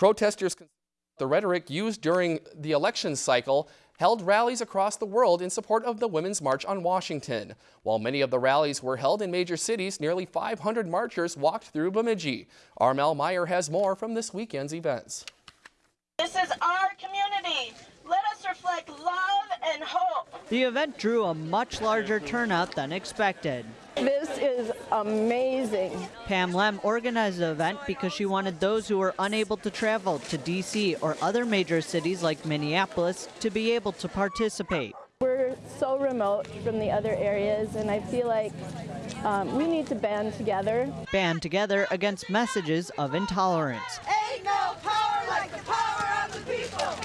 Protesters the rhetoric used during the election cycle held rallies across the world in support of the Women's March on Washington. While many of the rallies were held in major cities, nearly 500 marchers walked through Bemidji. Armel Meyer has more from this weekend's events. This is our community. Let us reflect love and hope. The event drew a much larger turnout than expected. This is amazing. Pam Lem organized the event because she wanted those who were unable to travel to D.C. or other major cities like Minneapolis to be able to participate. We're so remote from the other areas, and I feel like um, we need to band together. Band together against messages of intolerance.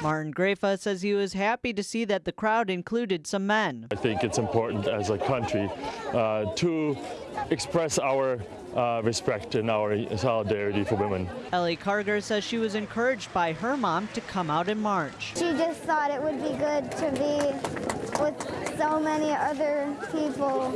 Martin Grafa says he was happy to see that the crowd included some men. I think it's important as a country uh, to express our uh, respect and our solidarity for women. Ellie Carger says she was encouraged by her mom to come out in march. She just thought it would be good to be with so many other people,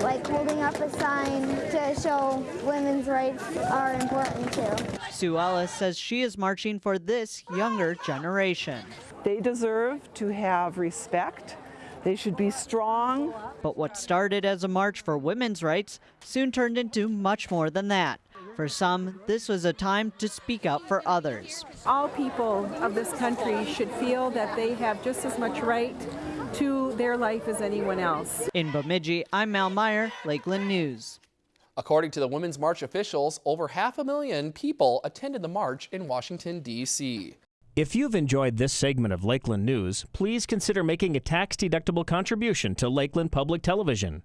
like holding up a sign to show women's rights are important too. Sue Ellis says she is marching for this younger generation. They deserve to have respect they should be strong. But what started as a march for women's rights soon turned into much more than that. For some, this was a time to speak out for others. All people of this country should feel that they have just as much right to their life as anyone else. In Bemidji, I'm Mal Meyer, Lakeland News. According to the Women's March officials, over half a million people attended the march in Washington, D.C. If you've enjoyed this segment of Lakeland News, please consider making a tax-deductible contribution to Lakeland Public Television.